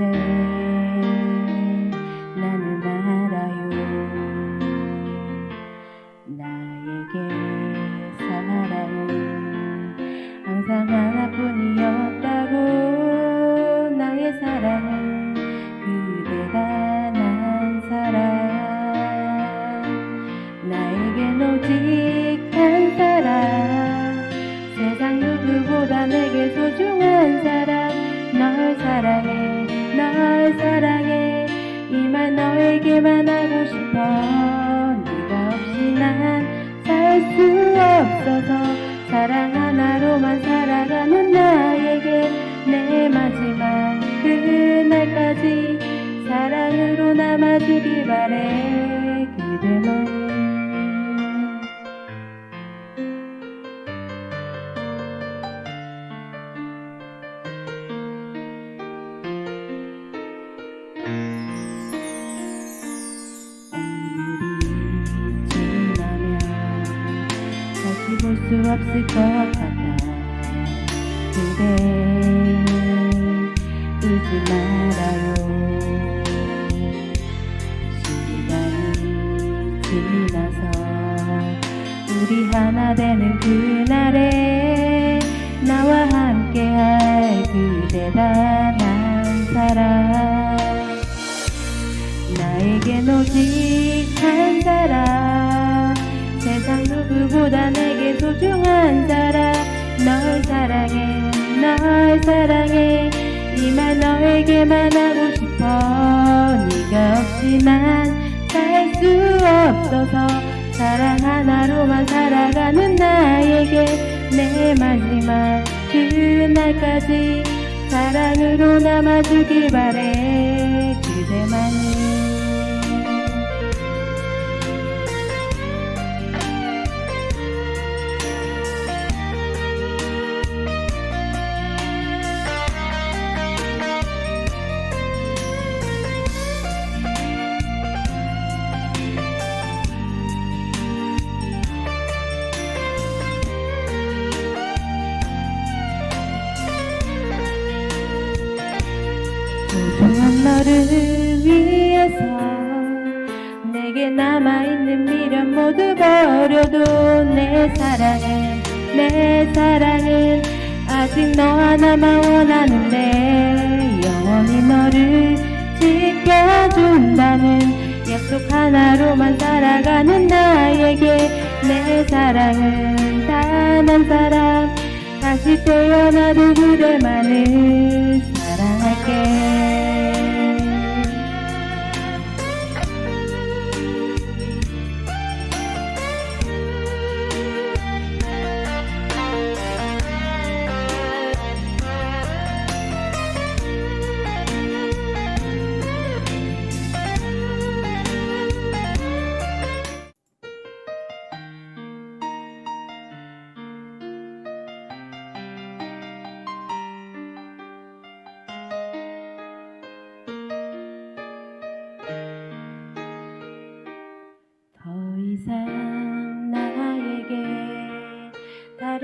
이제 나는 알아요. 나에게 너에게만 하고 싶어. 네가 없이 난 살 수 없어서 사랑 하나로만 살아가는 나에게 내 마지막 그날까지 사랑으로 남아주길 바래. 그대만 없을 것 같아 그대 울지 말아요. 시간이 지나서 우리 하나 되는 그날에 나와 함께할 그대가 난 사람. 나에겐 오직 한 사람 누구보다 내게 소중한 사람. 널 사랑해 널 사랑해. 이 말 너에게만 하고 싶어. 네가 난살수 없어서 사랑 하나로만 살아가는 나에게 내 마지막 그날까지 사랑으로 남아주길 바래. 그대만이 위해서 내게 남아있는 미련 모두 버려도 내 사랑은 내 사랑은 아직 너 하나만 원하는데 영원히 너를 지켜준다는 약속 하나로만 살아가는 나에게 내 사랑은 단 한 사람 다시 태어나도 그대만을 사랑할게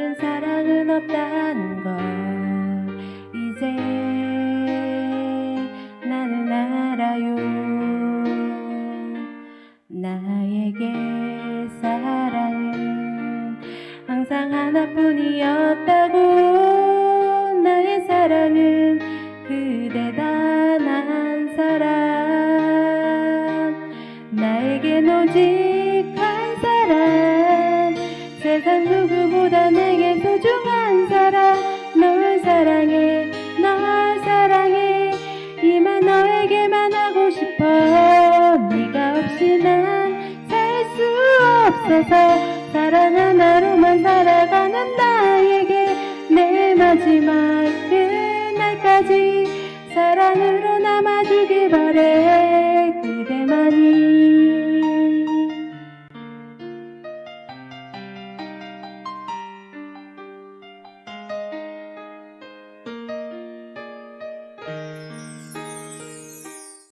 다른 사랑은 없다는 걸 이제 나는 알아요. 나에게 사랑은 항상 하나뿐이었다고. 나의 사랑은 그대 단한 사람. 나에겐 오직 한 사람. 세상 누구보다 널 사랑해 널 사랑해. 이말 너에게만 하고 싶어. 네가 없이 난 살 수 없어서 사랑 하나로만 살아가는 나에게 내 마지막 그날까지 사랑으로 남아주길 바래